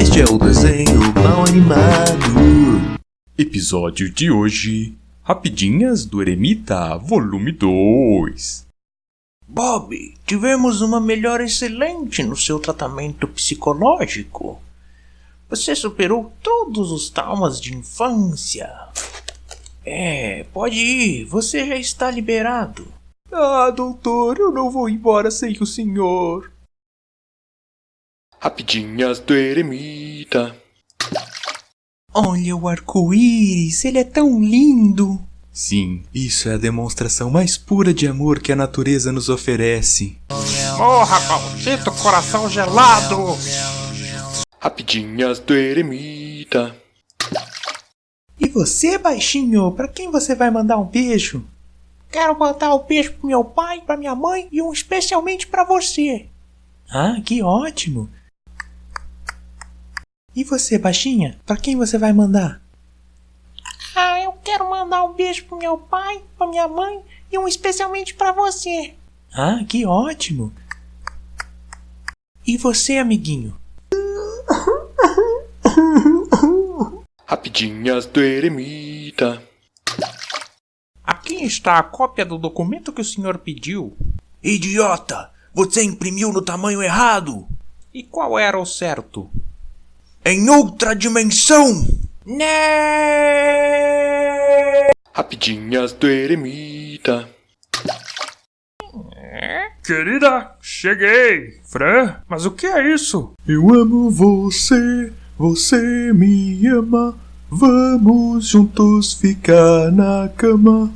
Este é o desenho mal animado. Episódio de hoje: Rapidinhas do Eremita, volume 2. Bob, tivemos uma melhora excelente no seu tratamento psicológico. Você superou todos os traumas de infância. É, pode ir, você já está liberado. Ah, doutor, eu não vou embora sem o senhor. Rapidinhas do Eremita. Olha o arco-íris, ele é tão lindo. Sim, isso é a demonstração mais pura de amor que a natureza nos oferece. Morra, maldito coração gelado! Rapidinhas do Eremita. E você, baixinho, para quem você vai mandar um beijo? Quero mandar um beijo pro meu pai, pra minha mãe e um especialmente para você. Ah, que ótimo! E você, baixinha, para quem você vai mandar? Ah, eu quero mandar um beijo pro meu pai, pra minha mãe e um especialmente para você. Ah, que ótimo! E você, amiguinho? Rapidinhas do Eremita. Aqui está a cópia do documento que o senhor pediu. Idiota! Você imprimiu no tamanho errado! E qual era o certo? Em outra dimensão! Né? Rapidinhas do Eremita. Querida, cheguei! Fran, mas o que é isso? Eu amo você, você me ama. Vamos juntos ficar na cama.